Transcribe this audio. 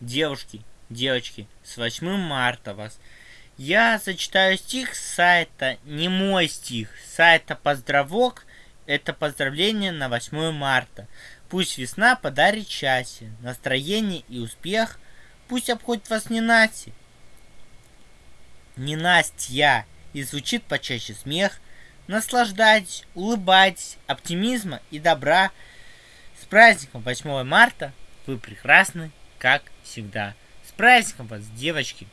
девушки, девочки, с 8 марта вас. Я зачитаю стих с сайта, не мой стих, с сайта Поздравок. Это поздравление на 8 марта. Пусть весна подарит счастье, настроение и успех. Пусть обходит вас не Настя, не Настя, и звучит почаще смех. Наслаждайтесь, улыбайтесь, оптимизма и добра. С праздником 8 марта! Вы прекрасны, как всегда. С праздником вас, девочки!